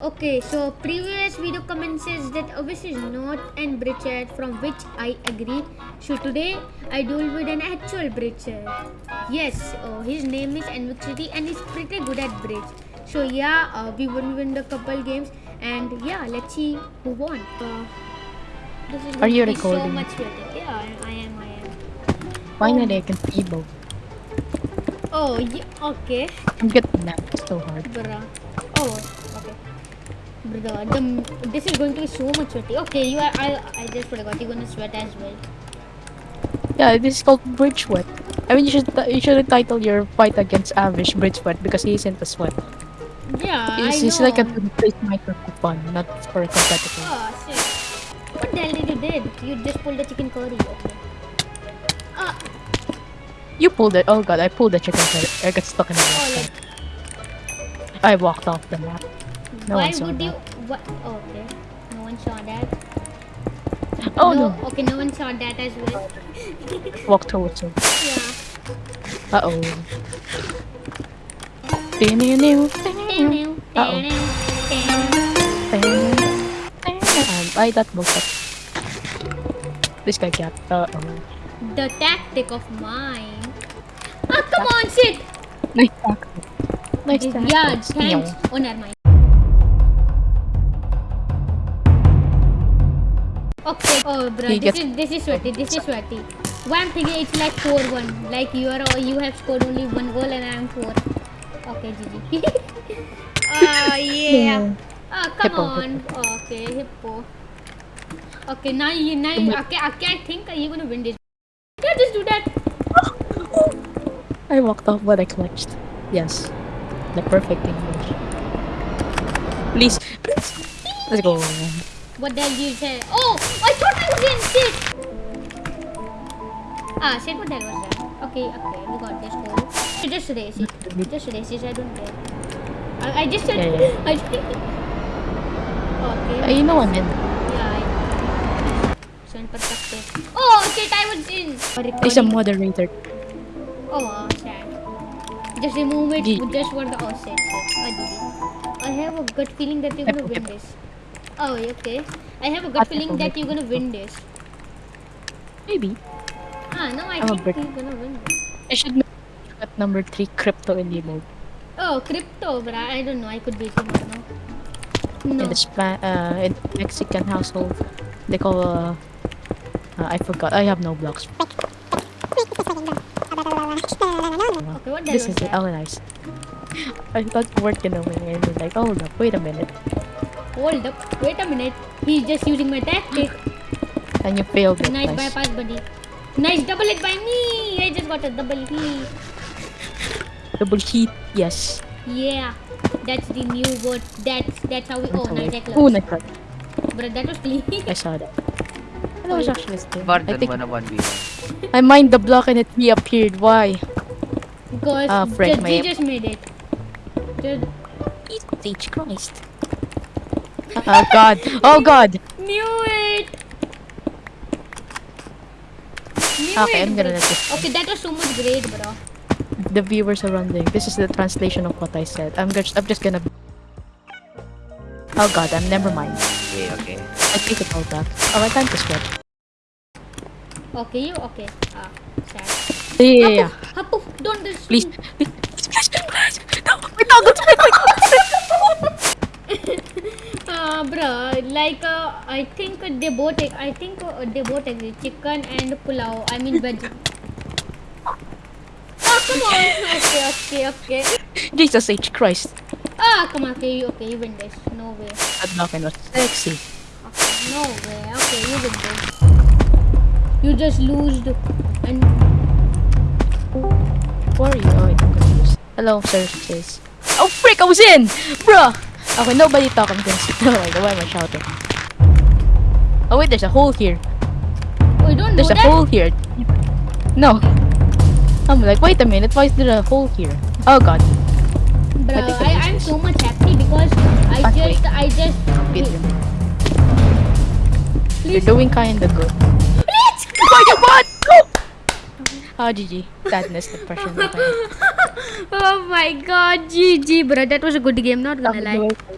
Okay, so previous video comment says that obviously is not an bridge chat from which I agree. So today I duel with an actual bridge chat. Yes, uh, his name is Envixity and he's pretty good at bridge. So yeah, uh, we won win a couple games and yeah, let's see who won. Uh, this is Are you be So recording? much better. Yeah, I, I am. I am. Finally, I can see both. Oh, yeah, okay. I'm getting that so hard. Bruh. Oh, Bruh, the, this is going to be so much sweaty. Okay, you are. I I just forgot. You're gonna sweat as well. Yeah, this is called Bridge Sweat. I mean, you should you should title your fight against Avish Bridge Sweat because he isn't a sweat. Yeah, He's, I he's know. like a replace micro fun, not for a competitor. Oh shit! What the hell did you did? You just pulled the chicken curry. Okay. Ah, You pulled it. Oh god, I pulled the chicken curry. I got stuck in the oh, I walked off the map. No why would that. you? What? Oh, okay. No one saw that. Oh no. Okay, no one saw that as well. Walk towards him. Yeah. Uh oh. Uh oh. I that up. This guy got. Uh oh. The tactic of mine. Ah, come on, shit! Nice tactic. Nice tactic. Yeah, thanks. Oh, never mind. Okay. Oh, bro, He this gets- is this is sweaty. This is sweaty. I'm thinking it's like four one. Like you are you have scored only one goal and I'm four. Okay, GG. oh ah, yeah. Oh come Hippo, on. Okay, hippo. Okay, now you now you, okay, okay. I think you're gonna win this. Yeah, just do that. I walked off, but I clutched. Yes. The perfect English. Please. please. Let's go. What the hell did you say? Oh, I thought I was in shit. Ah, shit. What the hell was that? Okay, okay, we got this goal. Just race it. Just race it. I don't care. I, I just said. Yeah, yeah. I, okay. Uh, you know I'm in. yeah. I, so in perspective. Oh, shit. I was in. There's a moderator. Oh, oh, sad. Just remove it. G. Just for the oh shit. shit. Oh, GG. I have a good feeling that you're gonna win this. Oh, okay. I have a good Hippo, feeling that you're gonna win this. Maybe. Ah, no, I I'm think you're gonna win this. I should at number three crypto in the mode. Oh, crypto, bruh. I don't know. I could him or no. No. In the Spa- uh, in Mexican household, they call uh, uh, I forgot. I have no blocks. Okay, what This is was it. Oh, nice. I thought you weren't gonna win, and like, oh, no, wait a minute, Hold up. Wait a minute. He's just using my tactic. and you failed it. Nice Nice. bypass, buddy. Nice double hit by me. I just got a double hit. Double heat, yes. Yeah. That's the new word. That's that's how we. Oh, nice that Oh, clutch. nice clutch. Bruh, that was clean. I saw that. That was actually still. I Bardan think 1v1. I mined the block and it reappeared. Why? because Ah, frick, just, my- he just made it. Just Stage Christ. Oh god. Oh god. knew it. Knew Okay, it, I'm gonna bro. let this. Okay, that was so much great, bro. The viewers are running. This is the translation of what I said. I'm just I'm just gonna Oh god, I'm never mind. Okay, okay. I take it all back. Oh, I time to sweat. Okay, you okay? Ah, sad. Yeah, yeah, yeah. Hapu, don't. Please. Please, please, please. No, my goggles, my goggles. Uh, bro, like uh, I think they both. I think uh, they both agree. Chicken and pulao. I mean veg. Oh come on. Okay, okay, okay. Jesus H. Christ. Ah, come on. Okay, you okay? You win this. No way. That Falcon was sexy. Okay, no way. Okay, you win this. You just lose and Where are you? Oh, I'm confused. Hello, services. Oh, frick, I was in! Bruh! Okay, nobody talk. I'm gonna Oh my god, why am I shouting? Oh, wait, there's a hole here. oh, you don't There's a that. hole here. No. I'm like, wait a minute, why is there a hole here? Oh god. Bro, I think I I, missed I'm so much happy because I But just, I just. Wait, Wait, You're doing kinda good. Let's go. You what? Go! Oh, GG. Sadness, depression. Oh my god, GG, bro. That was a good game, not gonna lie.